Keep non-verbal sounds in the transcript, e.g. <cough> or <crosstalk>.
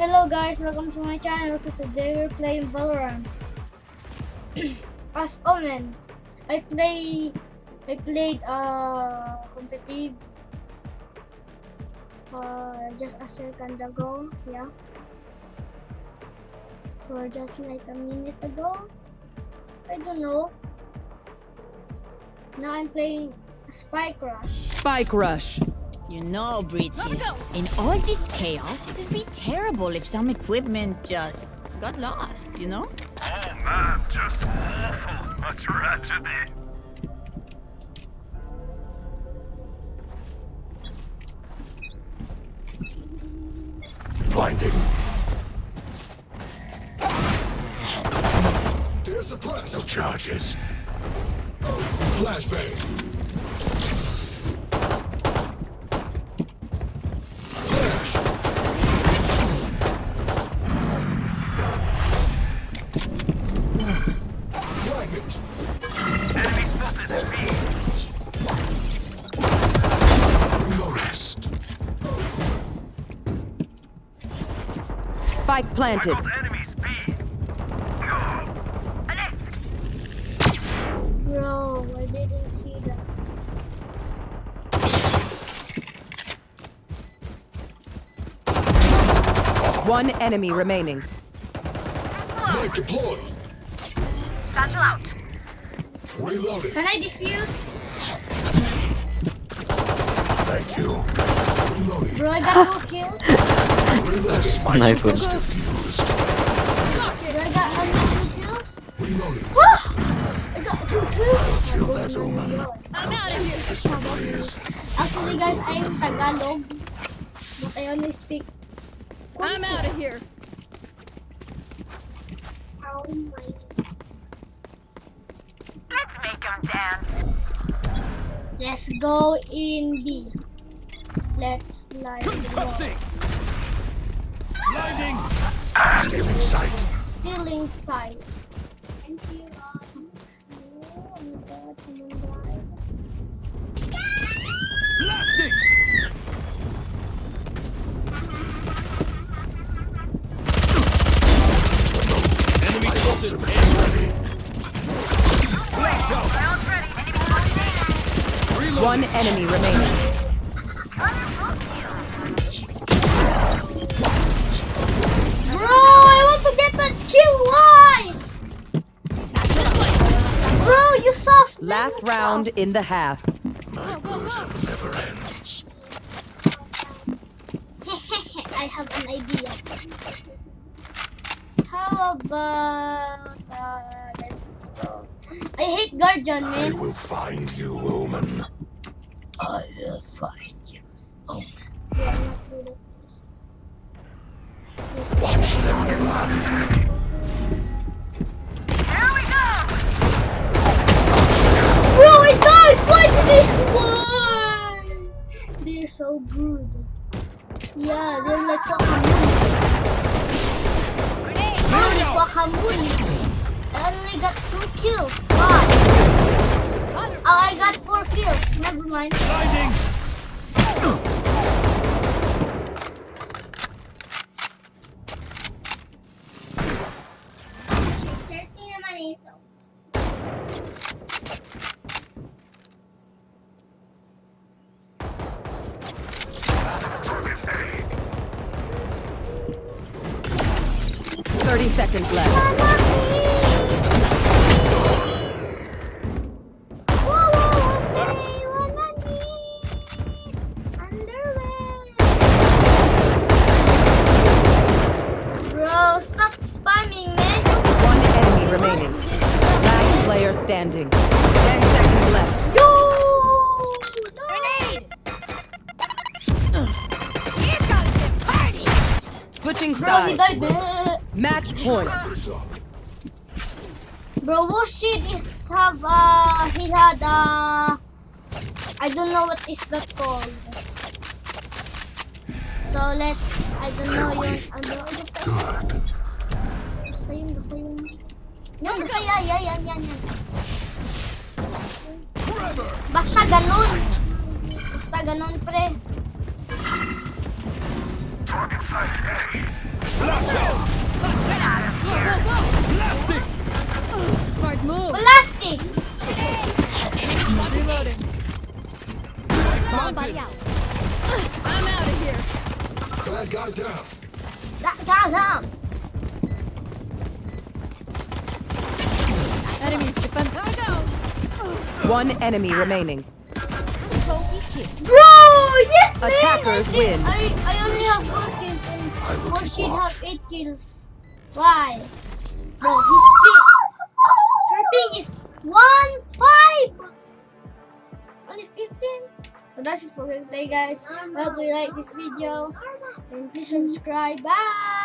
guys, welcome to my channel. So today we're playing Valorant. <clears throat> As Omen, I play, I played uh competitive uh, just a second ago, yeah. Or just like a minute ago. I don't know. Now I'm playing Spike Rush. Spike Rush. You know, Bridgie, in all this chaos, it would be terrible if some equipment just got lost, you know? Oh man, just awful. A tragedy. Blinding. There's the press. No charges. Flashbang. Spike planted. got enemies B. Bro, I didn't see that. One enemy remaining. Knife deployed. Satchel out. Reloading. Can I defuse? Thank you. Reloading. Bro, I got two kills. Reloading. Nice one. Diffused. Bro, I got two kills. Reloading. I got two kills. Kill that omen. I'm out of here. Please. Actually, guys, I'm Tagalog. But I only speak. I'm out of here. Oh my. Let's make them dance. Let's go in B. Let's fly the wall. Blinding. Stealing sight. Stealing sight. Thank you. um, my god, someone died. Blasting. Enemy spotted. Ultimate is ready. Flash out. One enemy remaining. Get that Bro, you saw. Last round in the half. My burden never ends. I have an idea. How about uh, let's go. I hate guardian, I man. will find you, woman. I will find Why they? Why? They're so good. Yeah, they're like Guacamole. Really, Guacamole. I only got two kills. Why? Oh, I got four kills. Never mind. Blinding. 30 seconds left. One enemy remaining. Last player standing. Ten seconds left. Yo! Switching Bro, he died. Match point. This up. Bro, Washid is have uh he had uh I don't know what is that called. So let's I don't know yun. Ano, basta, Good. basta yun, basta yun. Yun, basta yan, yan, yan, yan, yan. Basta ganun. Basta ganun, pre. Target site A. Smart move. Blasting! Reloading. Somebody out. I'm out of here. Bad guy down. That guy's up. Enemies defend. Gotta go. One enemy remaining. Bro, yes, man! Attackers I win. I, I only have four kills and I will one keep she'd have eight kills. Why? Bro, his ping. Her ping is one five. Only fifteen. So that's it for today, guys. I hope you like this video and please subscribe. Bye.